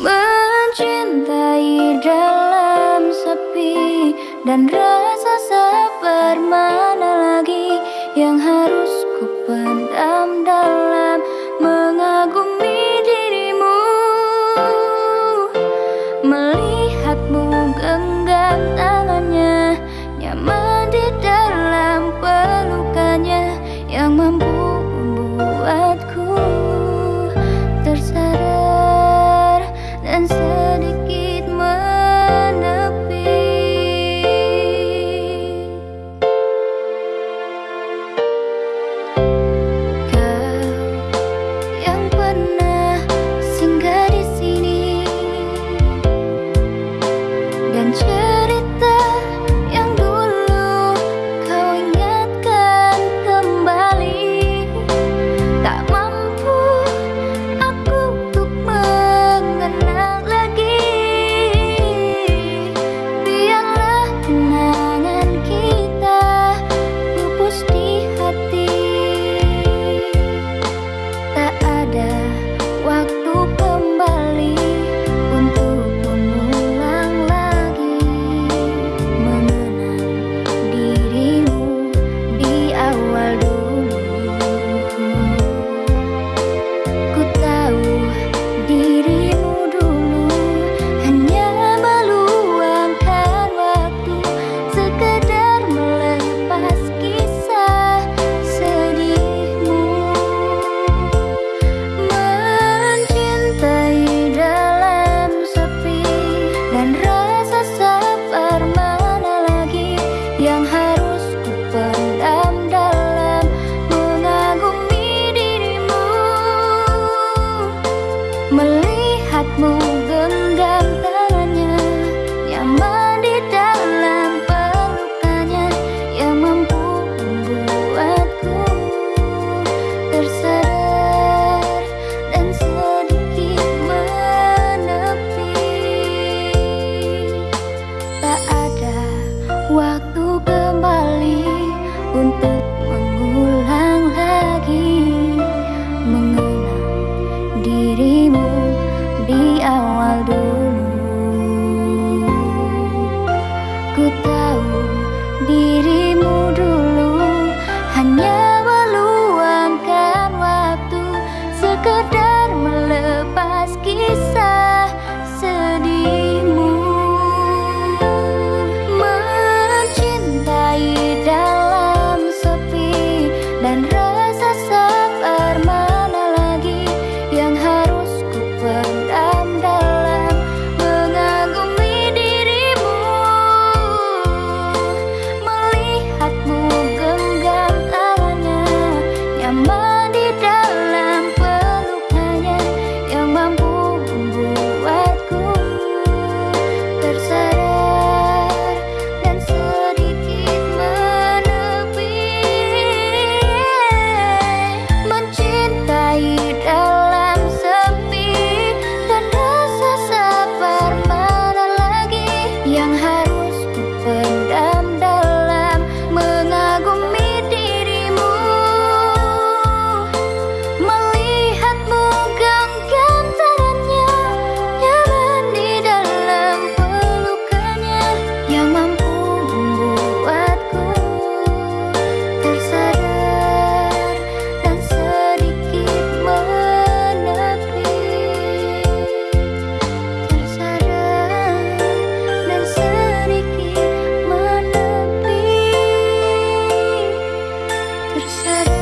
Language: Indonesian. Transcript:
Mencintai dalam sepi Dan rasa sabar mana lagi Yang harus ku pendam dalam Mengagumi dirimu. Melihat mình lấy And. Peace.